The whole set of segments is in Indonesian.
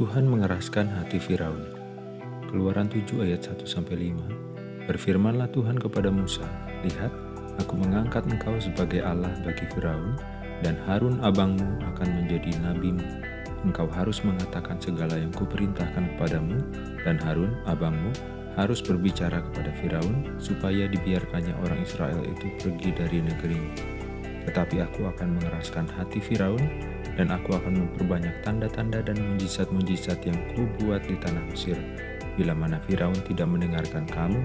Tuhan mengeraskan hati Firaun. Keluaran 7 ayat 1-5 Berfirmanlah Tuhan kepada Musa, Lihat, aku mengangkat engkau sebagai Allah bagi Firaun, dan Harun abangmu akan menjadi nabimu. Engkau harus mengatakan segala yang kuperintahkan kepadamu, dan Harun abangmu harus berbicara kepada Firaun, supaya dibiarkannya orang Israel itu pergi dari negerimu. Tetapi aku akan mengeraskan hati Firaun, dan aku akan memperbanyak tanda-tanda dan mujizat-mujizat yang kubuat di tanah Mesir. Bila mana Firaun tidak mendengarkan kamu,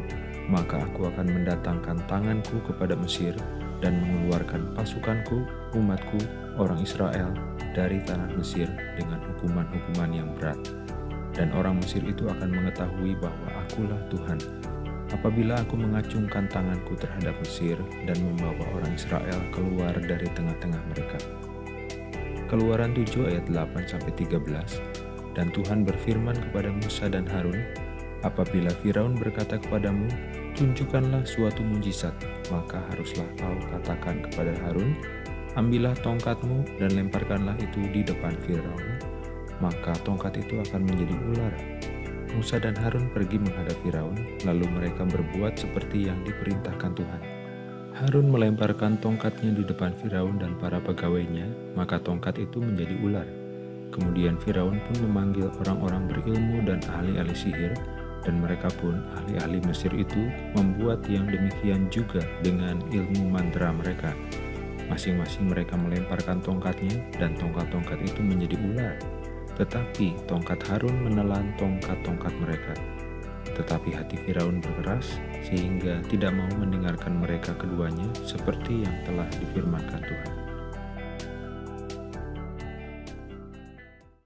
maka aku akan mendatangkan tanganku kepada Mesir dan mengeluarkan pasukanku, umatku, orang Israel dari tanah Mesir dengan hukuman-hukuman yang berat. Dan orang Mesir itu akan mengetahui bahwa akulah Tuhan. Apabila aku mengacungkan tanganku terhadap Mesir dan membawa orang Israel keluar dari tengah-tengah mereka. Keluaran 7 ayat 8-13 Dan Tuhan berfirman kepada Musa dan Harun, Apabila Firaun berkata kepadamu, Tunjukkanlah suatu mujizat, maka haruslah kau katakan kepada Harun, Ambillah tongkatmu dan lemparkanlah itu di depan Firaun, maka tongkat itu akan menjadi ular. Musa dan Harun pergi menghadap Firaun, lalu mereka berbuat seperti yang diperintahkan Tuhan. Harun melemparkan tongkatnya di depan Firaun dan para pegawainya, maka tongkat itu menjadi ular. Kemudian Firaun pun memanggil orang-orang berilmu dan ahli-ahli sihir, dan mereka pun ahli-ahli Mesir itu membuat yang demikian juga dengan ilmu mantra mereka. Masing-masing mereka melemparkan tongkatnya, dan tongkat-tongkat itu menjadi ular. Tetapi tongkat Harun menelan tongkat-tongkat mereka. Tetapi hati Firaun berkeras, sehingga tidak mau mendengarkan mereka keduanya seperti yang telah difirmankan Tuhan.